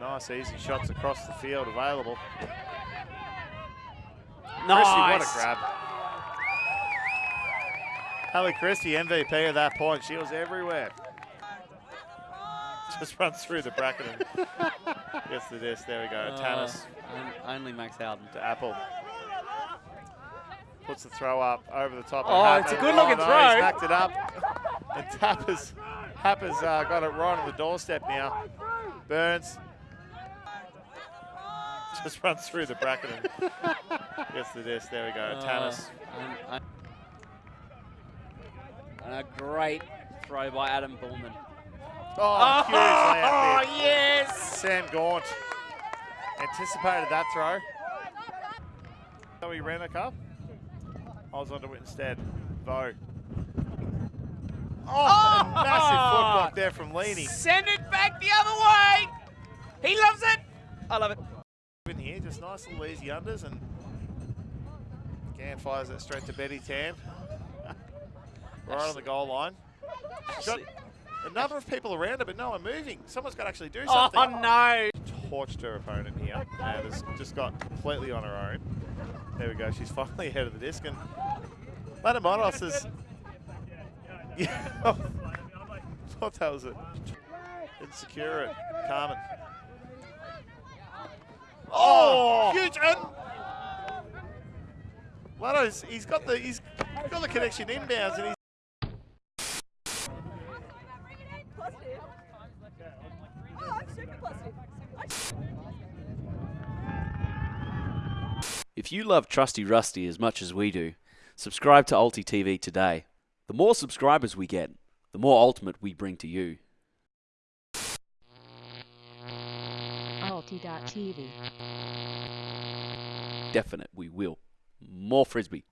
nice easy shots across the field available. Nice. Christie, what a grab. Hallie Christie, MVP at that point. She was everywhere. Just runs through the bracket and gets the disc. There we go. Uh, on- only Max Howden. to Apple. Puts the throw up over the top. of Oh, it's a good-looking no, throw. He's knocked it up. And Tapper's, Tapper's uh, got it right on the doorstep now. Burns just runs through the bracket and gets the disc. There we go. Uh, Tanis. and- and- a great throw by Adam Bullman. Oh, huge layup Oh, yes! Sam Gaunt anticipated that throw. So he ran a cup. I was onto it instead. Vo. Oh, a massive foot block there from Leany. Send it back the other way! He loves it! I love it. Here, just nice little easy unders and Gan fires it straight to Betty Tan. right on the goal line. Got a number of people around her, but no one moving. Someone's got to actually do something. Oh, no! torched her opponent here and has just got completely on her own. There we go. She's finally ahead of the disc. And Latamonos is. Yeah. thought that was it. Insecure. Carmen. Oh, huge. And Lato's, he's got the he's got the connection inbounds and he's If you love Trusty Rusty as much as we do, subscribe to Ulti TV today. The more subscribers we get, the more Ultimate we bring to you. Definite, we will. More Frisbee.